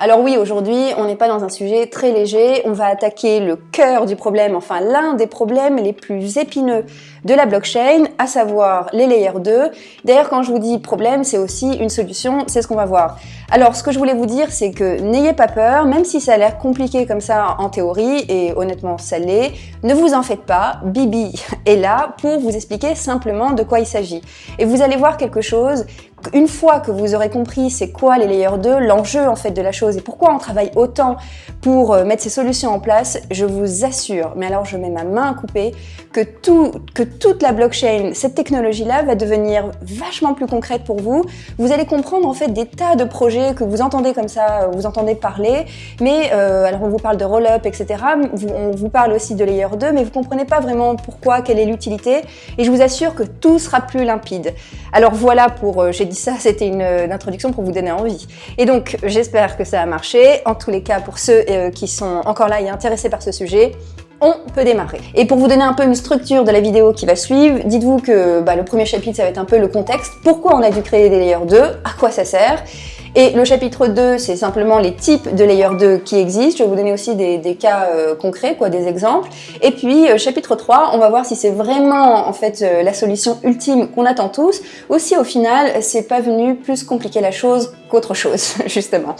Alors oui, aujourd'hui, on n'est pas dans un sujet très léger, on va attaquer le cœur du problème, enfin l'un des problèmes les plus épineux de la blockchain, à savoir les layers 2. D'ailleurs, quand je vous dis problème, c'est aussi une solution, c'est ce qu'on va voir. Alors, ce que je voulais vous dire, c'est que n'ayez pas peur, même si ça a l'air compliqué comme ça en théorie, et honnêtement ça l'est, ne vous en faites pas, Bibi est là pour vous expliquer simplement de quoi il s'agit. Et vous allez voir quelque chose une fois que vous aurez compris c'est quoi les layers 2, l'enjeu en fait de la chose et pourquoi on travaille autant pour euh, mettre ces solutions en place, je vous assure, mais alors je mets ma main à couper, que, tout, que toute la blockchain, cette technologie-là va devenir vachement plus concrète pour vous. Vous allez comprendre en fait des tas de projets que vous entendez comme ça, euh, vous entendez parler, mais euh, alors on vous parle de roll-up, etc. On vous parle aussi de layer 2, mais vous comprenez pas vraiment pourquoi, quelle est l'utilité, et je vous assure que tout sera plus limpide. Alors voilà pour, j'ai dit ça, c'était une, introduction pour vous donner envie. Et donc, j'espère que ça a marché. En tous les cas, pour ceux euh, qui sont encore là et intéressés par ce sujet, on peut démarrer. Et pour vous donner un peu une structure de la vidéo qui va suivre, dites-vous que bah, le premier chapitre, ça va être un peu le contexte. Pourquoi on a dû créer des layers 2 À quoi ça sert? Et le chapitre 2, c'est simplement les types de layer 2 qui existent. Je vais vous donner aussi des, cas euh, concrets, quoi, des exemples. Et puis, euh, chapitre 3, on va voir si c'est vraiment en fait euh, la solution ultime qu'on attend tous, ou si au final, c'est pas venu plus compliquer la chose qu'autre chose, justement.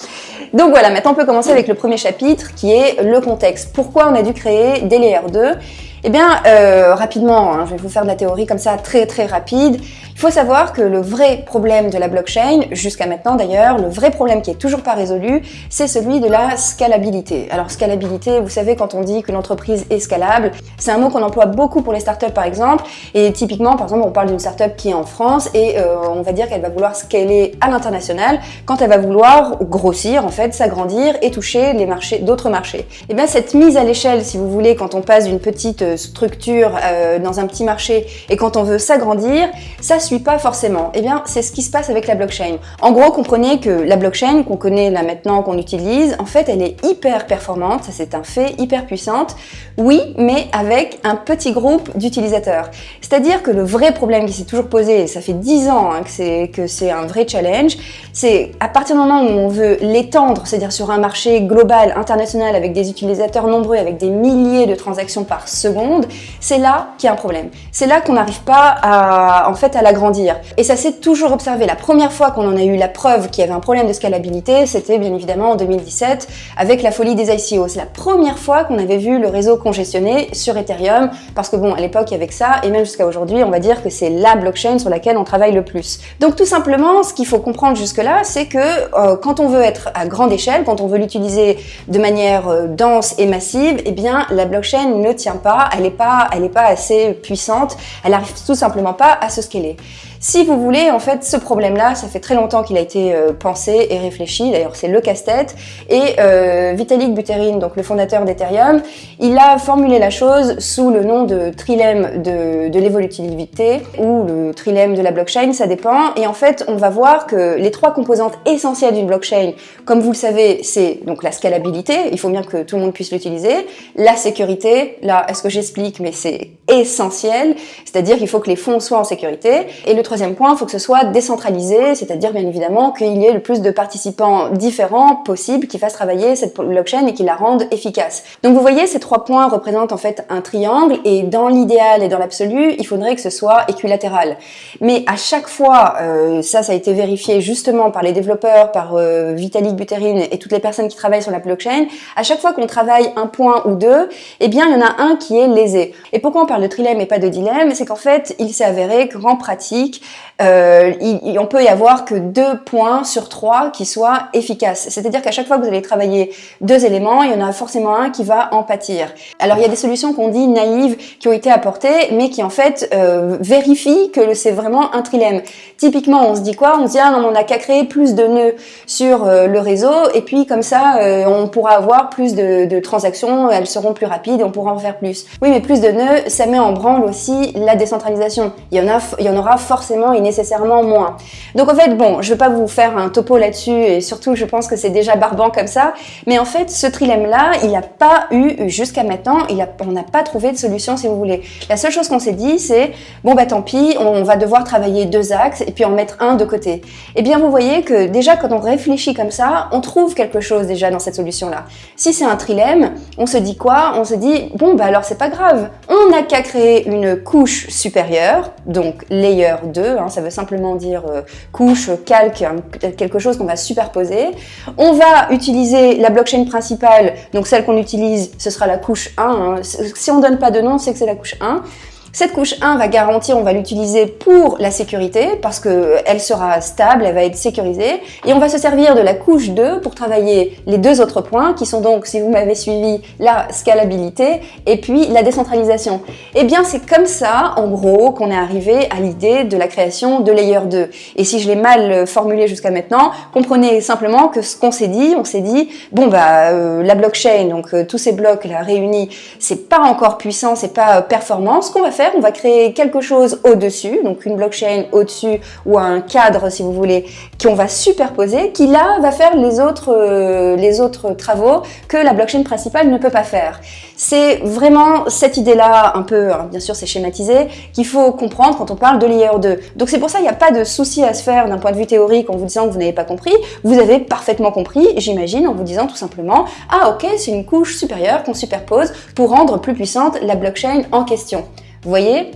Donc voilà, maintenant on peut commencer avec le premier chapitre qui est le contexte. Pourquoi on a dû créer des layers 2 eh bien, euh, rapidement, hein, je vais vous faire de la théorie comme ça, très très rapide. Il faut savoir que le vrai problème de la blockchain, jusqu'à maintenant d'ailleurs, le vrai problème qui est toujours pas résolu, c'est celui de la scalabilité. Alors scalabilité, vous savez, quand on dit que l'entreprise est scalable, c'est un mot qu'on emploie beaucoup pour les startups par exemple, et typiquement, par exemple, on parle d'une startup qui est en France et euh, on va dire qu'elle va vouloir scaler à l'international quand elle va vouloir grossir, en fait, s'agrandir et toucher les marchés, d'autres marchés. Et eh bien cette mise à l'échelle, si vous voulez, quand on passe d'une petite structure euh, dans un petit marché et quand on veut s'agrandir, ça suit pas forcément. Eh bien, c'est ce qui se passe avec la blockchain. En gros, comprenez que la blockchain qu'on connaît là maintenant, qu'on utilise, en fait, elle est hyper performante, ça c'est un fait, hyper puissante. Oui, mais avec un petit groupe d'utilisateurs. C'est-à-dire que le vrai problème qui s'est toujours posé, et ça fait 10 ans hein, que c'est un vrai challenge, c'est à partir du moment où on veut l'étendre, c'est-à-dire sur un marché global, international, avec des utilisateurs nombreux, avec des milliers de transactions par seconde, c'est là qu'il y a un problème. C'est là qu'on n'arrive pas à, en fait, à l'agrandir. Et ça s'est toujours observé. La première fois qu'on en a eu la preuve qu'il y avait un problème de scalabilité, c'était bien évidemment en 2017 avec la folie des ICO. C'est la première fois qu'on avait vu le réseau congestionné sur Ethereum parce que bon, à l'époque, il y avait ça et même jusqu'à aujourd'hui, on va dire que c'est la blockchain sur laquelle on travaille le plus. Donc tout simplement, ce qu'il faut comprendre jusque-là, c'est que euh, quand on veut être à grande échelle, quand on veut l'utiliser de manière euh, dense et massive, eh bien, la blockchain ne tient pas elle n'est pas, pas assez puissante, elle n'arrive tout simplement pas à se scaler. Si vous voulez, en fait, ce problème-là, ça fait très longtemps qu'il a été euh, pensé et réfléchi, d'ailleurs c'est le casse-tête, et euh, Vitalik Buterin, donc le fondateur d'Ethereum, il a formulé la chose sous le nom de trilemme de, de l'évolutivité, ou le trilemme de la blockchain, ça dépend, et en fait, on va voir que les trois composantes essentielles d'une blockchain, comme vous le savez, c'est donc la scalabilité, il faut bien que tout le monde puisse l'utiliser, la sécurité, là, est-ce que j'explique, mais c'est essentiel, c'est-à-dire qu'il faut que les fonds soient en sécurité, et le troisième point, il faut que ce soit décentralisé, c'est-à-dire bien évidemment qu'il y ait le plus de participants différents possible qui fassent travailler cette blockchain et qui la rendent efficace. Donc vous voyez, ces trois points représentent en fait un triangle et dans l'idéal et dans l'absolu, il faudrait que ce soit équilatéral. Mais à chaque fois, euh, ça, ça a été vérifié justement par les développeurs, par euh, Vitalik Buterin et toutes les personnes qui travaillent sur la blockchain, à chaque fois qu'on travaille un point ou deux, eh bien il y en a un qui est lésé. Et pourquoi on parle de trilemme et pas de dilemme C'est qu'en fait, il s'est avéré qu'en pratique, euh, il, on peut y avoir que deux points sur trois qui soient efficaces. C'est-à-dire qu'à chaque fois que vous allez travailler deux éléments, il y en a forcément un qui va en pâtir. Alors il y a des solutions qu'on dit naïves qui ont été apportées, mais qui en fait euh, vérifient que c'est vraiment un trilemme. Typiquement, on se dit quoi? On se dit ah non, on n'a qu'à créer plus de nœuds sur euh, le réseau, et puis comme ça, on pourra avoir plus de, de transactions, elles seront plus rapides, on pourra en faire plus. Oui, mais plus de nœuds, ça met en branle aussi la décentralisation. Il y en, a, il y en aura forcément et nécessairement moins. Donc en fait, bon, je ne vais pas vous faire un topo là-dessus, et surtout je pense que c'est déjà barbant comme ça, mais en fait, ce trilemme-là, il n'a pas eu, jusqu'à maintenant, on n'a pas trouvé de solution si vous voulez. La seule chose qu'on s'est dit, c'est, bon bah tant pis, on va devoir travailler deux axes et puis en mettre un de côté. Eh bien, vous voyez que déjà quand on réfléchit comme ça, on trouve quelque chose déjà dans cette solution-là. Si c'est un trilemme, on se dit quoi? On se dit, bon bah alors c'est pas grave, on n'a qu'à créer une couche supérieure, donc layer 2, hein, ça veut simplement dire euh, couche, calque, hein, quelque chose qu'on va superposer. On va utiliser la blockchain principale, donc celle qu'on utilise, ce sera la couche 1. Hein. Si on donne pas de nom, c'est que c'est la couche 1. Cette couche 1 va garantir, on va l'utiliser pour la sécurité parce qu'elle sera stable, elle va être sécurisée. Et on va se servir de la couche 2 pour travailler les deux autres points qui sont donc, si vous m'avez suivi, la scalabilité et puis la décentralisation. Et eh bien, c'est comme ça, en gros, qu'on est arrivé à l'idée de la création de Layer 2. Et si je l'ai mal formulé jusqu'à maintenant, comprenez simplement que ce qu'on s'est dit, on s'est dit, bon bah, euh, la blockchain, donc euh, tous ces blocs là réunis, c'est pas encore puissant, c'est pas euh, performant. Qu'on va on va créer quelque chose au-dessus, donc une blockchain au-dessus ou un cadre, si vous voulez, qu'on va superposer, qui là va faire les autres, euh, travaux que la blockchain principale ne peut pas faire. C'est vraiment cette idée-là, un peu, hein, bien sûr c'est schématisé, qu'il faut comprendre quand on parle de layer 2. Donc c'est pour ça qu'il n'y a pas de souci à se faire d'un point de vue théorique en vous disant que vous n'avez pas compris. Vous avez parfaitement compris, j'imagine, en vous disant tout simplement « Ah ok, c'est une couche supérieure qu'on superpose pour rendre plus puissante la blockchain en question ». Vous voyez,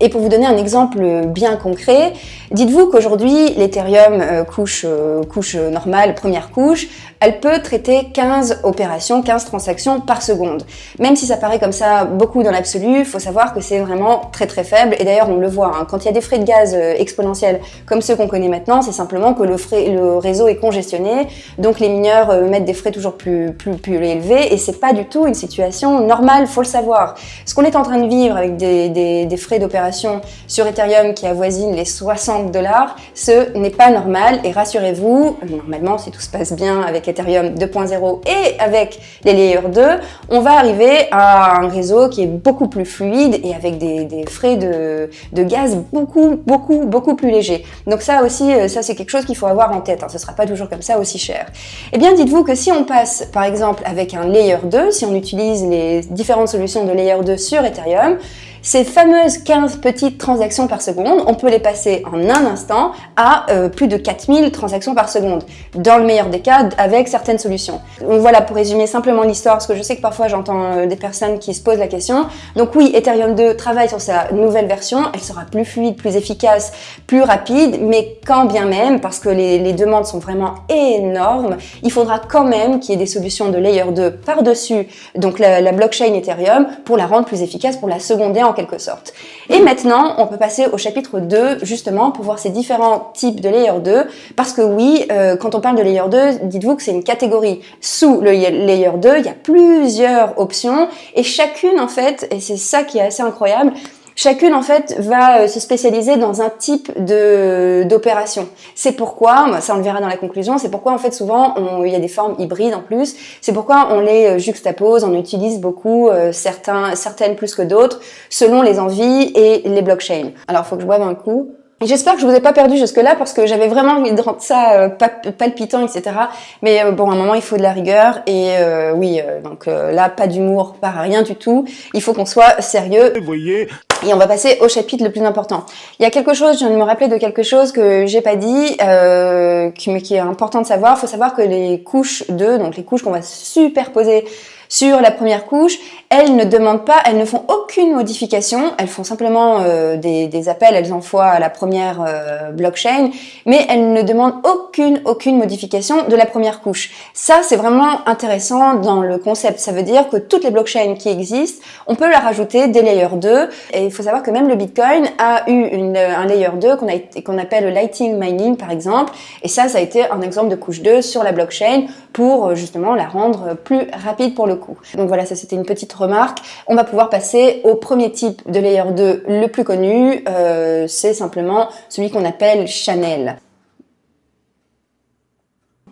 Et pour vous donner un exemple bien concret, dites-vous qu'aujourd'hui, l'Ethereum euh, couche, euh, couche normale, première couche, elle peut traiter 15 opérations, 15 transactions par seconde. Même si ça paraît comme ça beaucoup dans l'absolu, il faut savoir que c'est vraiment très très faible. Et d'ailleurs, on le voit, hein, quand il y a des frais de gaz euh, exponentiels comme ceux qu'on connaît maintenant, c'est simplement que le, frais, le réseau est congestionné, donc les mineurs euh, mettent des frais toujours plus, plus, plus élevés, et c'est pas du tout une situation normale, faut le savoir. Ce qu'on est en train de vivre avec des, frais d'opération sur Ethereum qui avoisinent les 60 dollars, ce n'est pas normal, et rassurez-vous, normalement, si tout se passe bien avec Ethereum 2.0 et avec les Layer 2, on va arriver à un réseau qui est beaucoup plus fluide et avec des, frais de, gaz beaucoup, beaucoup, beaucoup plus légers. Donc ça aussi, euh, ça c'est quelque chose qu'il faut avoir en tête. Hein. Ce ne sera pas toujours comme ça aussi cher. Eh bien, dites-vous que si on passe, par exemple, avec un Layer 2, si on utilise les différentes solutions de Layer 2 sur Ethereum, ces fameuses 15 petites transactions par seconde, on peut les passer en un instant à euh, plus de 4000 transactions par seconde, dans le meilleur des cas, avec certaines solutions. Donc voilà, pour résumer simplement l'histoire, parce que je sais que parfois j'entends euh, des personnes qui se posent la question. Donc oui, Ethereum 2 travaille sur sa nouvelle version, elle sera plus fluide, plus efficace, plus rapide, mais quand bien même, parce que les, demandes sont vraiment énormes, il faudra quand même qu'il y ait des solutions de Layer 2 par-dessus, donc la, la blockchain Ethereum, pour la rendre plus efficace, pour la seconder en quelque sorte. Et maintenant, on peut passer au chapitre 2, justement, pour voir ces différents types de layer 2, parce que oui, euh, quand on parle de layer 2, dites-vous que c'est une catégorie. Sous le layer 2, il y a plusieurs options, et chacune, en fait, et c'est ça qui est assez incroyable, Chacune, en fait, va euh, se spécialiser dans un type d'opération. C'est pourquoi, ça on le verra dans la conclusion, c'est pourquoi, en fait, souvent, il y a des formes hybrides en plus. C'est pourquoi on les euh, juxtapose, on utilise beaucoup euh, certains, certaines plus que d'autres, selon les envies et les blockchains. Alors, faut que je boive un coup. J'espère que je vous ai pas perdu jusque-là parce que j'avais vraiment envie de rendre ça euh, palpitant, etc. Mais euh, bon, à un moment, il faut de la rigueur. Et euh, oui, donc là, pas d'humour, pas rien du tout. Il faut qu'on soit sérieux. Vous voyez et on va passer au chapitre le plus important. Il y a quelque chose, je viens de me rappeler de quelque chose que j'ai pas dit, mais qui est important de savoir. Il faut savoir que les couches 2, donc les couches qu'on va superposer sur la première couche, elles ne demandent pas, elles ne font aucune modification, elles font simplement euh, des, appels, elles envoient à la première euh, blockchain, mais elles ne demandent aucune, aucune modification de la première couche. Ça, c'est vraiment intéressant dans le concept. Ça veut dire que toutes les blockchains qui existent, on peut leur ajouter des layers 2, et il faut savoir que même le Bitcoin a eu une, un layer 2 qu'on qu'on appelle le Lighting Mining, par exemple, et ça, ça a été un exemple de couche 2 sur la blockchain pour justement la rendre plus rapide pour le donc voilà, ça c'était une petite remarque. On va pouvoir passer au premier type de layer 2 le plus connu, euh, c'est simplement celui qu'on appelle Chanel.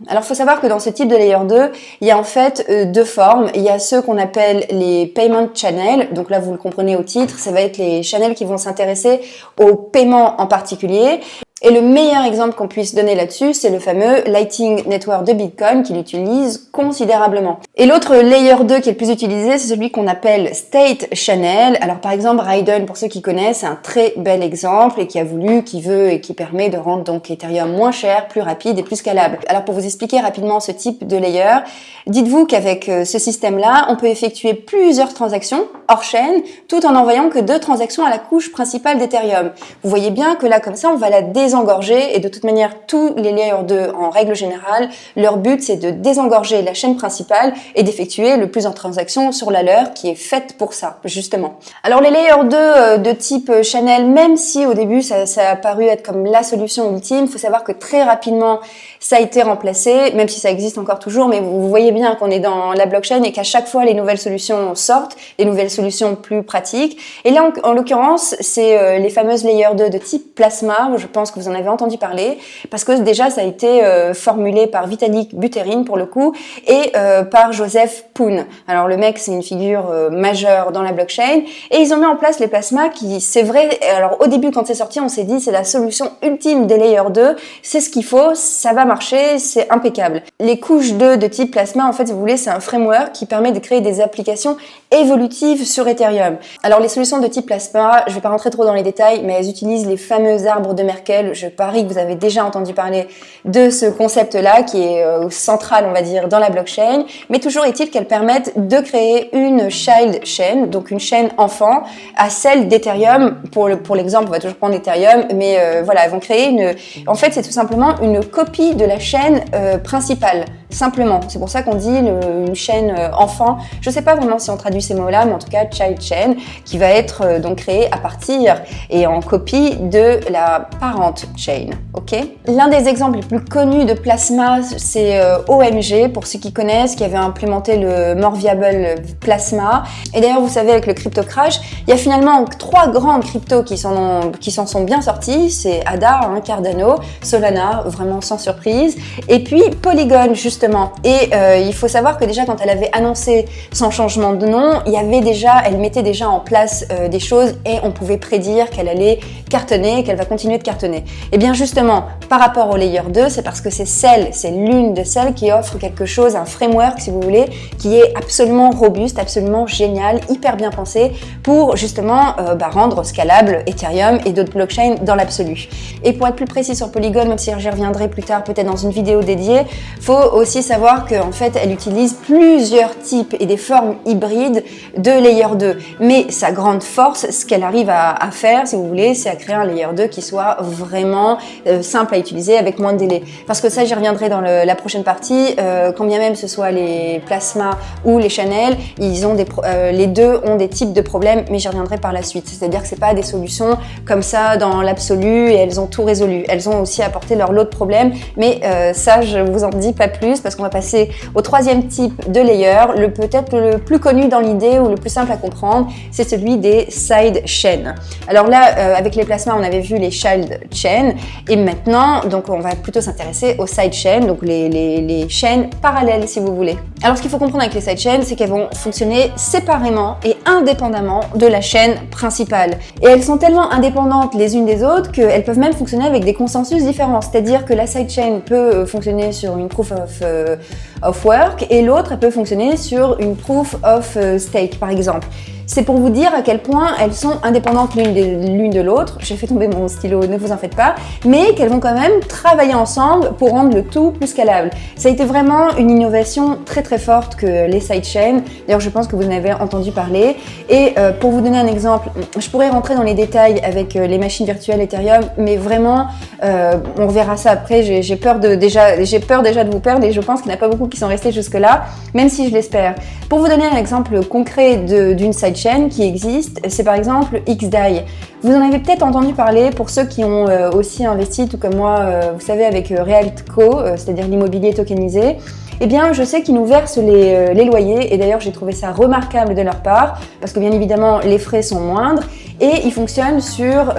Alors, il faut savoir que dans ce type de layer 2, il y a en fait euh, deux formes. Il y a ceux qu'on appelle les payment channels. Donc là, vous le comprenez au titre, ça va être les channels qui vont s'intéresser au paiement en particulier. Et le meilleur exemple qu'on puisse donner là-dessus, c'est le fameux Lighting Network de Bitcoin qui l'utilise considérablement. Et l'autre layer 2 qui est le plus utilisé, c'est celui qu'on appelle State Channel. Alors par exemple, Raiden, pour ceux qui connaissent, c'est un très bel exemple et qui a voulu, qui veut et qui permet de rendre donc Ethereum moins cher, plus rapide et plus scalable. Alors pour vous expliquer rapidement ce type de layer, dites-vous qu'avec euh, ce système-là, on peut effectuer plusieurs transactions hors chaîne tout en envoyant que deux transactions à la couche principale d'Ethereum. Vous voyez bien que là, comme ça, on va la désengorger et de toute manière, tous les layers 2, en règle générale, leur but, c'est de désengorger la chaîne principale et d'effectuer le plus de transactions sur la leur qui est faite pour ça, justement. Alors les layers 2 euh, de type Channel, même si au début ça, ça a paru être comme la solution ultime, faut savoir que très rapidement ça a été remplacé, même si ça existe encore toujours, mais vous voyez bien qu'on est dans la blockchain et qu'à chaque fois les nouvelles solutions sortent, les nouvelles solutions plus pratiques. Et là, en, l'occurrence, c'est euh, les fameuses layers 2 de type plasma, je pense que vous en avez entendu parler, parce que déjà ça a été euh, formulé par Vitalik Buterin pour le coup, et euh, par Joseph Poon. Alors le mec, c'est une figure majeure dans la blockchain, et ils ont mis en place les plasmas qui, c'est vrai, alors au début quand c'est sorti, on s'est dit c'est la solution ultime des layers 2, c'est ce qu'il faut, ça va marcher, c'est impeccable. Les couches 2 de type plasma, en fait, vous voulez, c'est un framework qui permet de créer des applications évolutives sur Ethereum. Alors les solutions de type plasma, je vais pas rentrer trop dans les détails, mais elles utilisent les fameux arbres de Merkel. Je parie que vous avez déjà entendu parler de ce concept-là qui est euh, central, on va dire, dans la blockchain. Mais toujours est-il qu'elles permettent de créer une child chain, donc une chaîne enfant, à celle d'Ethereum. Pour l'exemple, on va toujours prendre Ethereum, mais euh, voilà, elles vont créer une... En fait, c'est tout simplement une copie de la chaîne euh, principale simplement. C'est pour ça qu'on dit une chaîne enfant. Je ne sais pas vraiment si on traduit ces mots-là, mais en tout cas child chain, qui va être euh, donc créée à partir et en copie de la parent chain. Ok? L'un des exemples les plus connus de Plasma, c'est euh, OMG, pour ceux qui connaissent, qui avait implémenté le More Viable Plasma. Et d'ailleurs, vous savez, avec le crypto crash, il y a finalement trois grandes cryptos qui s'en sont bien sortis. C'est ADA, hein, Cardano, Solana, vraiment sans surprise, et puis Polygon, justement et euh, il faut savoir que déjà quand elle avait annoncé son changement de nom, il y avait elle mettait déjà en place euh, des choses et on pouvait prédire qu'elle allait cartonner, qu'elle va continuer de cartonner. Et bien justement, par rapport au Layer 2, c'est parce que c'est celle, c'est l'une de celles qui offre quelque chose, un framework si vous voulez, qui est absolument robuste, absolument génial, hyper bien pensé pour justement euh, bah, rendre scalable Ethereum et d'autres blockchains dans l'absolu. Et pour être plus précis sur Polygon, même si j'y reviendrai plus tard peut-être dans une vidéo dédiée, faut aussi savoir qu'en fait, elle utilise plusieurs types et des formes hybrides de layer 2. Mais sa grande force, ce qu'elle arrive à, faire, si vous voulez, c'est à créer un layer 2 qui soit vraiment euh, simple à utiliser avec moins de délai. Parce que ça, j'y reviendrai dans la prochaine partie. Euh, quand bien même ce soit les plasmas ou les channels, ils ont des euh, les deux ont des types de problèmes, mais j'y reviendrai par la suite. C'est-à-dire que c'est pas des solutions comme ça dans l'absolu et elles ont tout résolu. Elles ont aussi apporté leur lot de problèmes, mais ça, je vous en dis pas plus parce qu'on va passer au troisième type de layer, le peut-être le plus connu dans l'idée ou le plus simple à comprendre, c'est celui des side chains. Alors là, euh, avec les plasmas, on avait vu les child chains et maintenant, donc on va plutôt s'intéresser aux side chains, donc les, les, les chaînes parallèles si vous voulez. Alors ce qu'il faut comprendre avec les side chains, c'est qu'elles vont fonctionner séparément et indépendamment de la chaîne principale. Et elles sont tellement indépendantes les unes des autres qu'elles peuvent même fonctionner avec des consensus différents. C'est-à-dire que la sidechain peut euh, fonctionner sur une proof of euh, of work et l'autre, peut fonctionner sur une proof of euh, stake, par exemple. C'est pour vous dire à quel point elles sont indépendantes l'une de l'autre. J'ai fait tomber mon stylo, ne vous en faites pas. Mais qu'elles vont quand même travailler ensemble pour rendre le tout plus scalable. Ça a été vraiment une innovation très très forte que les sidechains. D'ailleurs, je pense que vous en avez entendu parler. Et euh, pour vous donner un exemple, je pourrais rentrer dans les détails avec euh, les machines virtuelles Ethereum, mais vraiment, euh, on verra ça après. J'ai peur déjà, peur déjà de vous perdre et je pense qu'il n'y en a pas beaucoup qui sont restés jusque là, même si je l'espère. Pour vous donner un exemple concret d'une sidechain qui existe, c'est par exemple XDAI. Vous en avez peut-être entendu parler pour ceux qui ont euh, aussi investi, tout comme moi, euh, vous savez, avec Realtco, c'est-à-dire l'immobilier tokenisé. Eh bien, je sais qu'ils nous versent les loyers et d'ailleurs, j'ai trouvé ça remarquable de leur part parce que bien évidemment, les frais sont moindres et ils fonctionnent sur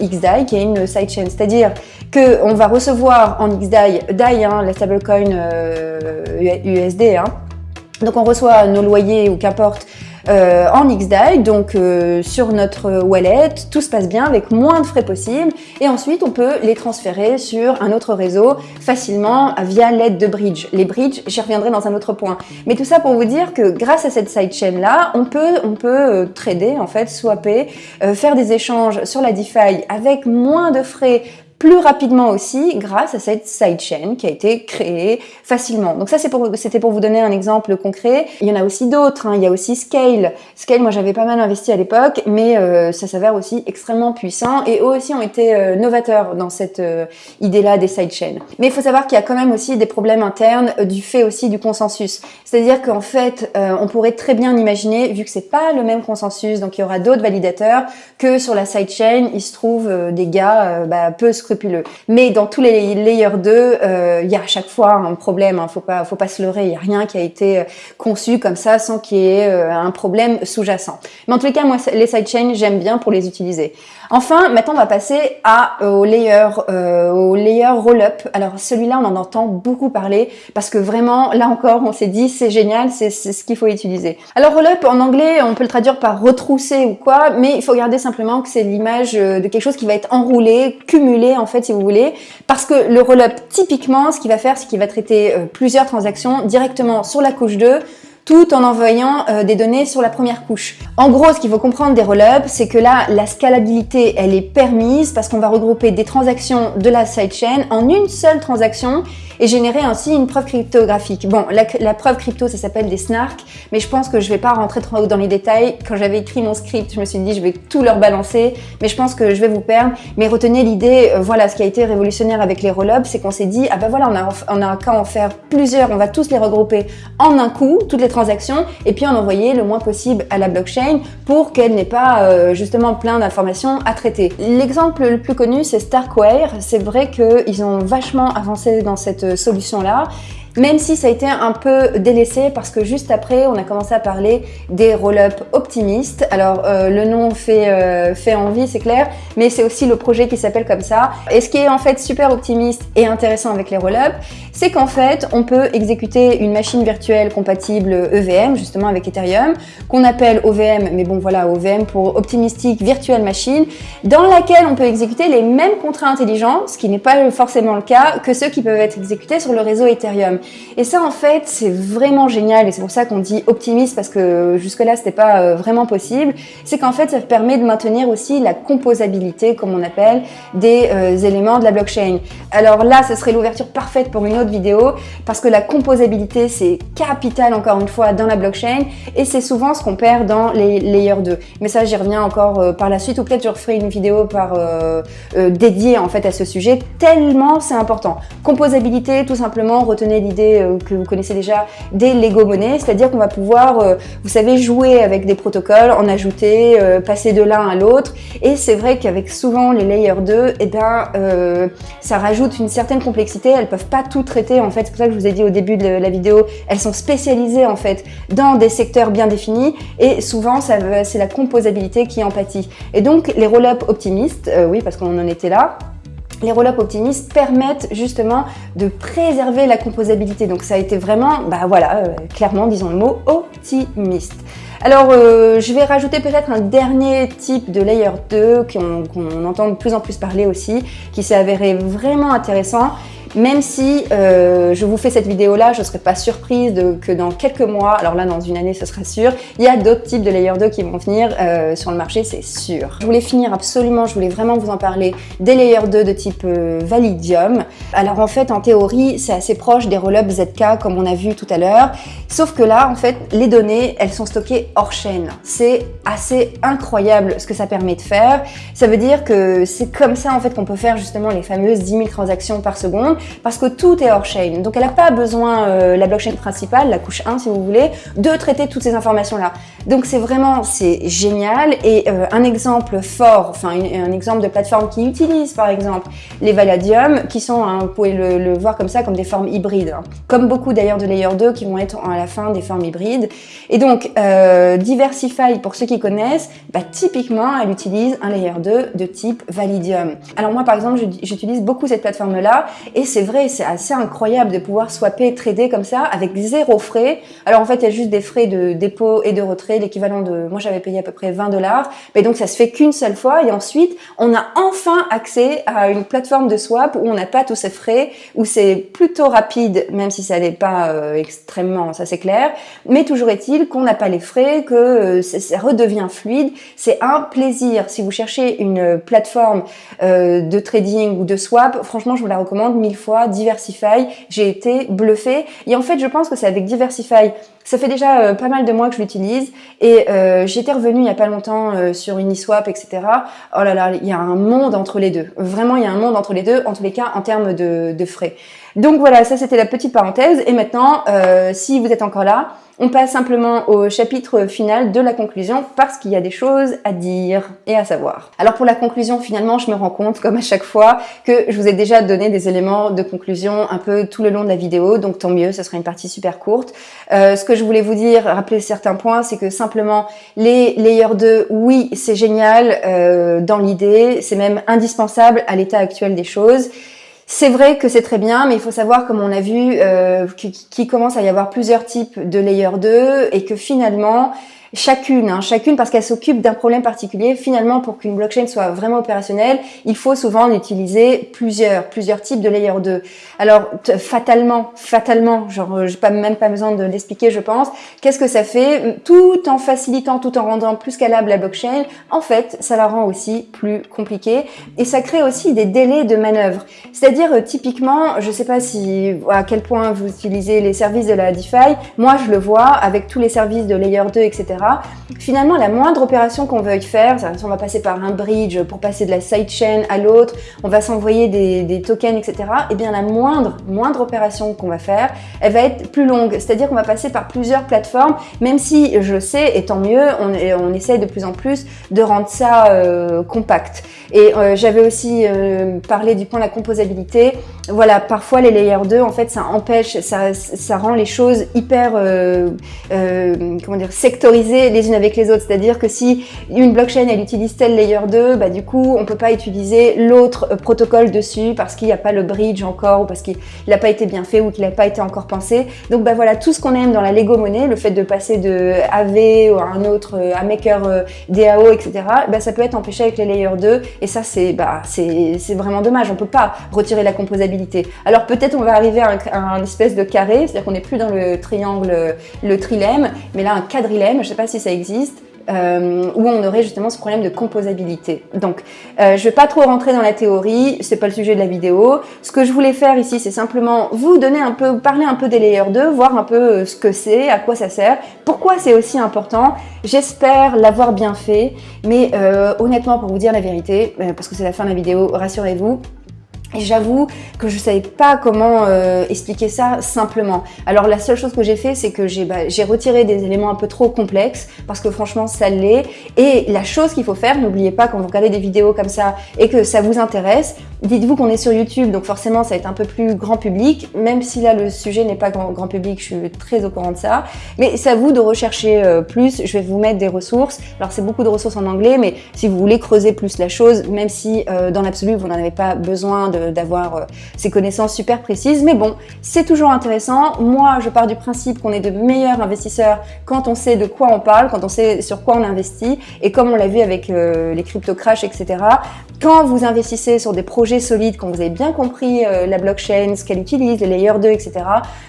XDAI qui est une sidechain, c'est-à-dire qu'on va recevoir en XDAI, DAI, hein, la stablecoin USD, hein. donc on reçoit nos loyers ou qu'importe euh, en XDAI, donc euh, sur notre wallet, tout se passe bien avec moins de frais possible et ensuite on peut les transférer sur un autre réseau facilement via l'aide de bridge. Les bridges, j'y reviendrai dans un autre point. Mais tout ça pour vous dire que grâce à cette sidechain là, on peut, on peut euh, trader en fait, swapper, faire des échanges sur la DeFi avec moins de frais plus rapidement aussi grâce à cette sidechain qui a été créée facilement. Donc ça, c'était pour, vous donner un exemple concret. Il y en a aussi d'autres. Hein. Il y a aussi Scale. Scale, moi, j'avais pas mal investi à l'époque, mais euh, ça s'avère aussi extrêmement puissant et eux aussi ont été euh, novateurs dans cette euh, idée-là des sidechains. Mais il faut savoir qu'il y a quand même aussi des problèmes internes du fait aussi du consensus. C'est-à-dire qu'en fait, on pourrait très bien imaginer, vu que c'est pas le même consensus, donc il y aura d'autres validateurs, que sur la sidechain, il se trouve des gars bah, peu mais dans tous les layers 2, euh, il y a à chaque fois un problème. Hein, faut pas, faut pas se leurrer. Il y a rien qui a été euh, conçu comme ça sans qu'il y ait euh, un problème sous-jacent. Mais en tous les cas, moi, les sidechains, j'aime bien pour les utiliser. Enfin, maintenant, on va passer à, au layer, euh, layer roll-up. Alors, celui-là, on en entend beaucoup parler parce que vraiment, là encore, on s'est dit, c'est génial, c'est ce qu'il faut utiliser. Alors, roll-up, en anglais, on peut le traduire par retrousser ou quoi, mais il faut regarder simplement que c'est l'image de quelque chose qui va être enroulé, cumulé, en fait, si vous voulez, parce que le roll-up, typiquement, ce qu'il va faire, c'est qu'il va traiter euh, plusieurs transactions directement sur la couche 2, tout en envoyant euh, des données sur la première couche. En gros, ce qu'il faut comprendre des roll-ups, c'est que là, la scalabilité, elle est permise parce qu'on va regrouper des transactions de la sidechain en une seule transaction et générer ainsi une preuve cryptographique. Bon, la, preuve crypto, ça s'appelle des snarks, mais je pense que je vais pas rentrer trop dans les détails. Quand j'avais écrit mon script, je me suis dit, je vais tout leur balancer, mais je pense que je vais vous perdre. Mais retenez l'idée, euh, voilà, ce qui a été révolutionnaire avec les roll-ups, c'est qu'on s'est dit, ah ben voilà, on a, on a qu'à en faire plusieurs, on va tous les regrouper en un coup, toutes les transactions, et puis en envoyer le moins possible à la blockchain pour qu'elle n'ait pas euh, justement plein d'informations à traiter. L'exemple le plus connu, c'est Starkware. C'est vrai qu'ils ont vachement avancé dans cette solution-là même si ça a été un peu délaissé parce que juste après, on a commencé à parler des roll-up optimistes. Alors, euh, le nom fait, euh, fait envie, c'est clair, mais c'est aussi le projet qui s'appelle comme ça. Et ce qui est en fait super optimiste et intéressant avec les roll-up, c'est qu'en fait, on peut exécuter une machine virtuelle compatible EVM, justement avec Ethereum, qu'on appelle OVM, mais bon voilà, OVM pour Optimistic Virtual Machine, dans laquelle on peut exécuter les mêmes contrats intelligents, ce qui n'est pas forcément le cas, que ceux qui peuvent être exécutés sur le réseau Ethereum. Et ça, en fait, c'est vraiment génial et c'est pour ça qu'on dit optimiste parce que jusque-là, c'était pas euh, vraiment possible. C'est qu'en fait, ça permet de maintenir aussi la composabilité, comme on appelle, des euh, éléments de la blockchain. Alors là, ce serait l'ouverture parfaite pour une autre vidéo parce que la composabilité, c'est capital encore une fois dans la blockchain et c'est souvent ce qu'on perd dans les layers 2. Mais ça, j'y reviens encore euh, par la suite ou peut-être je referai une vidéo par dédiée en fait à ce sujet tellement c'est important. Composabilité, tout simplement, retenez euh, que vous connaissez déjà des Lego monnaies, c'est-à-dire qu'on va pouvoir, euh, vous savez, jouer avec des protocoles, en ajouter, euh, passer de l'un à l'autre. Et c'est vrai qu'avec souvent les layers 2, eh ben, ça rajoute une certaine complexité. Elles peuvent pas tout traiter. En fait, c'est pour ça que je vous ai dit au début de la vidéo, elles sont spécialisées en fait dans des secteurs bien définis. Et souvent, c'est la composabilité qui en pâtit. Et donc, les roll-up optimistes, oui, parce qu'on en était là, les roll-up optimistes permettent justement de préserver la composabilité. Donc ça a été vraiment, bah voilà, euh, clairement, disons le mot, optimiste. Alors, euh, je vais rajouter peut-être un dernier type de layer 2 qu'on entend de plus en plus parler aussi, qui s'est avéré vraiment intéressant même si euh, je vous fais cette vidéo-là, je ne serais pas surprise de, que dans quelques mois, alors là dans une année ce sera sûr, il y a d'autres types de Layer 2 qui vont venir euh, sur le marché, c'est sûr. Je voulais finir absolument, je voulais vraiment vous en parler, des Layer 2 de type euh, Validium. Alors en fait, en théorie, c'est assez proche des roll ZK comme on a vu tout à l'heure, sauf que là, en fait, les données, elles sont stockées hors chaîne. C'est assez incroyable ce que ça permet de faire. Ça veut dire que c'est comme ça en fait qu'on peut faire justement les fameuses 10 000 transactions par seconde parce que tout est hors chain. Donc elle n'a pas besoin, euh, la blockchain principale, la couche 1 si vous voulez, de traiter toutes ces informations-là. Donc c'est vraiment, c'est génial. Et euh, un exemple fort, enfin un exemple de plateforme qui utilise par exemple les Valadium, qui sont, hein, vous pouvez le, voir comme ça, comme des formes hybrides. Hein. Comme beaucoup d'ailleurs de Layer 2 qui vont être à la fin des formes hybrides. Et donc, euh, Diversify, pour ceux qui connaissent, bah, typiquement, elle utilise un Layer 2 de type Validium. Alors moi, par exemple, j'utilise beaucoup cette plateforme-là, et c'est vrai, c'est assez incroyable de pouvoir swapper, trader comme ça, avec zéro frais. Alors en fait, il y a juste des frais de dépôt et de retrait, l'équivalent de, moi j'avais payé à peu près 20 dollars, mais donc ça se fait qu'une seule fois, et ensuite, on a enfin accès à une plateforme de swap où on n'a pas tous ces frais, où c'est plutôt rapide, même si ça n'est pas euh, extrêmement, ça c'est clair, mais toujours est-il qu'on n'a pas les frais, que euh, ça redevient fluide, c'est un plaisir. Si vous cherchez une plateforme euh, de trading ou de swap, franchement je vous la recommande mille fois, Diversify, j'ai été bluffée, et en fait je pense que c'est avec Diversify ça fait déjà euh, pas mal de mois que je l'utilise et euh, j'étais revenue il y a pas longtemps euh, sur Uniswap, etc. Oh là là, il y a un monde entre les deux. Vraiment, il y a un monde entre les deux, en tous les cas en termes de, frais. Donc voilà, ça c'était la petite parenthèse. Et maintenant, si vous êtes encore là, on passe simplement au chapitre final de la conclusion parce qu'il y a des choses à dire et à savoir. Alors pour la conclusion, finalement, je me rends compte, comme à chaque fois, que je vous ai déjà donné des éléments de conclusion un peu tout le long de la vidéo, donc tant mieux, ce sera une partie super courte. Je voulais vous dire, rappeler certains points, c'est que simplement les layers 2, oui, c'est génial euh, dans l'idée, c'est même indispensable à l'état actuel des choses. C'est vrai que c'est très bien, mais il faut savoir, comme on a vu, euh, qu'il commence à y avoir plusieurs types de layer 2 et que finalement, chacune, hein, chacune parce qu'elle s'occupe d'un problème particulier. Finalement, pour qu'une blockchain soit vraiment opérationnelle, il faut souvent utiliser plusieurs, plusieurs types de layer 2. Alors, fatalement, fatalement, genre, j'ai pas même pas besoin de l'expliquer, je pense. Qu'est-ce que ça fait? Tout en facilitant, tout en rendant plus scalable la blockchain, en fait, ça la rend aussi plus compliquée et ça crée aussi des délais de manœuvre. C'est-à-dire, euh, typiquement, je sais pas si à quel point vous utilisez les services de la DeFi. Moi, je le vois avec tous les services de layer 2, etc. Finalement, la moindre opération qu'on veuille faire, on va passer par un bridge pour passer de la sidechain à l'autre, on va s'envoyer des, tokens, etc. Et eh bien la moindre, moindre opération qu'on va faire, elle va être plus longue. C'est-à-dire qu'on va passer par plusieurs plateformes, même si je sais, et tant mieux, on, on essaye de plus en plus de rendre ça euh, compact. Et euh, j'avais aussi euh, parlé du point de la composabilité. Voilà, parfois les layers 2, en fait, ça empêche, ça, ça rend les choses hyper, comment dire, sectorisées les unes avec les autres. C'est-à-dire que si une blockchain, elle utilise tel layer 2, bah, du coup, on peut pas utiliser l'autre euh, protocole dessus parce qu'il n'y a pas le bridge encore ou parce qu'il n'a pas été bien fait ou qu'il n'a pas été encore pensé. Donc, bah voilà, tout ce qu'on aime dans la Lego monnaie, le fait de passer de AV ou à un autre, euh, à Maker euh, DAO, etc., bah, ça peut être empêché avec les layers 2 et ça, c'est bah, c'est vraiment dommage. On peut pas retirer la composabilité. Alors, peut-être on va arriver à un, espèce de carré, c'est-à-dire qu'on n'est plus dans le triangle, le trilemme, mais là, un quadrilemme, je sais pas si ça existe, euh, où on aurait justement ce problème de composabilité. Donc, euh, je vais pas trop rentrer dans la théorie, c'est pas le sujet de la vidéo. Ce que je voulais faire ici, c'est simplement vous donner un peu, parler un peu des layers 2, voir un peu euh, ce que c'est, à quoi ça sert, pourquoi c'est aussi important. J'espère l'avoir bien fait, mais euh, honnêtement, pour vous dire la vérité, parce que c'est la fin de la vidéo, rassurez-vous, et j'avoue que je savais pas comment euh, expliquer ça simplement. Alors la seule chose que j'ai fait, c'est que j'ai bah, retiré des éléments un peu trop complexes parce que franchement ça l'est. Et la chose qu'il faut faire, n'oubliez pas quand vous regardez des vidéos comme ça et que ça vous intéresse, dites-vous qu'on est sur YouTube, donc forcément ça va être un peu plus grand public, même si là le sujet n'est pas grand, grand, public, je suis très au courant de ça. Mais c'est à vous de rechercher euh, plus, je vais vous mettre des ressources. Alors c'est beaucoup de ressources en anglais, mais si vous voulez creuser plus la chose, même si euh, dans l'absolu vous n'en avez pas besoin de d'avoir euh, ces connaissances super précises. Mais bon, c'est toujours intéressant. Moi, je pars du principe qu'on est de meilleurs investisseurs quand on sait de quoi on parle, quand on sait sur quoi on investit. Et comme on l'a vu avec euh, les crypto crash, etc., quand vous investissez sur des projets solides, quand vous avez bien compris euh, la blockchain, ce qu'elle utilise, les layers 2, etc.,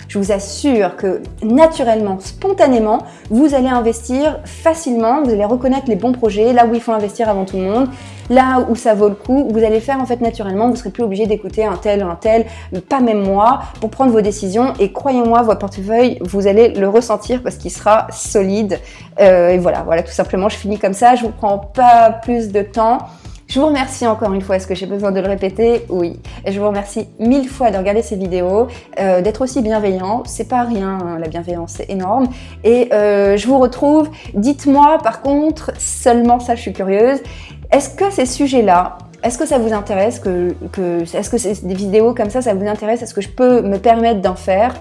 je vous assure que naturellement, spontanément, vous allez investir facilement, vous allez reconnaître les bons projets, là où il faut investir avant tout le monde, là où ça vaut le coup, vous allez faire en fait naturellement, vous serez plus obligé d'écouter un tel, un tel, pas même moi, pour prendre vos décisions. Et croyez-moi, votre portefeuille, vous allez le ressentir parce qu'il sera solide. Euh, et voilà, voilà, tout simplement, je finis comme ça. Je vous prends pas plus de temps. Je vous remercie encore une fois, est-ce que j'ai besoin de le répéter? Oui. Et je vous remercie mille fois de regarder ces vidéos, euh, d'être aussi bienveillant, c'est pas rien, hein, la bienveillance c'est énorme. Et euh, je vous retrouve, dites-moi par contre, seulement ça je suis curieuse, est-ce que ces sujets-là, est-ce que ça vous intéresse que, Est-ce que des vidéos comme ça, ça vous intéresse? Est-ce que je peux me permettre d'en faire?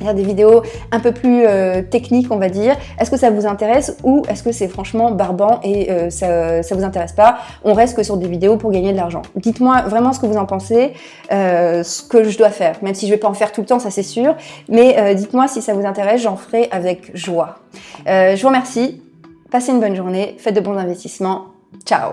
Des vidéos un peu plus euh, techniques, on va dire. Est-ce que ça vous intéresse ou est-ce que c'est franchement barbant et euh, ça, ça vous intéresse pas? On reste que sur des vidéos pour gagner de l'argent. Dites-moi vraiment ce que vous en pensez, euh, ce que je dois faire. Même si je vais pas en faire tout le temps, ça c'est sûr. Mais dites-moi si ça vous intéresse, j'en ferai avec joie. je vous remercie. Passez une bonne journée. Faites de bons investissements. Ciao